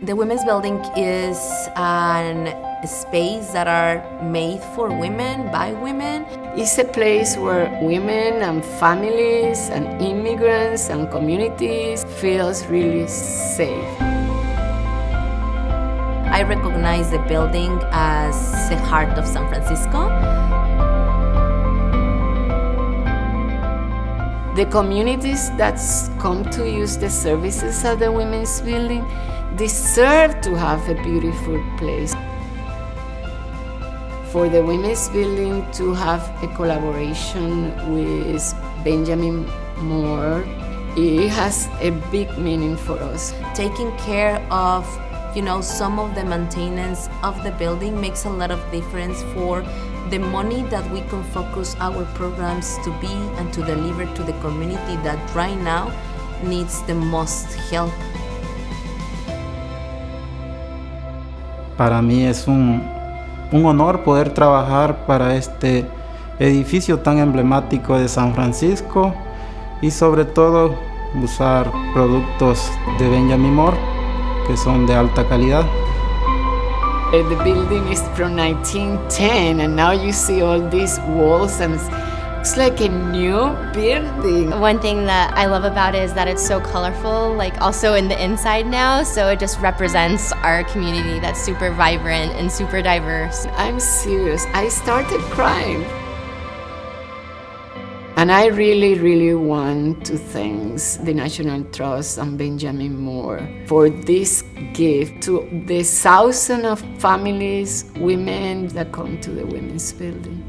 The Women's Building is an space that are made for women by women. It's a place where women and families and immigrants and communities feels really safe. I recognize the building as the heart of San Francisco. The communities that come to use the services of the Women's Building deserve to have a beautiful place. For the Women's Building to have a collaboration with Benjamin Moore, it has a big meaning for us. Taking care of you know, some of the maintenance of the building makes a lot of difference for the money that we can focus our programs to be and to deliver to the community that right now needs the most help. Para mí es un, un honor poder trabajar para este edificio tan emblemático de San Francisco y sobre todo usar productos de Benjamin Moore que son de alta calidad. The building is from 1910 and now you see all these walls and it's like a new building. One thing that I love about it is that it's so colorful, like also in the inside now, so it just represents our community that's super vibrant and super diverse. I'm serious, I started crying. And I really, really want to thank the National Trust and Benjamin Moore for this gift to the thousands of families, women that come to the Women's Building.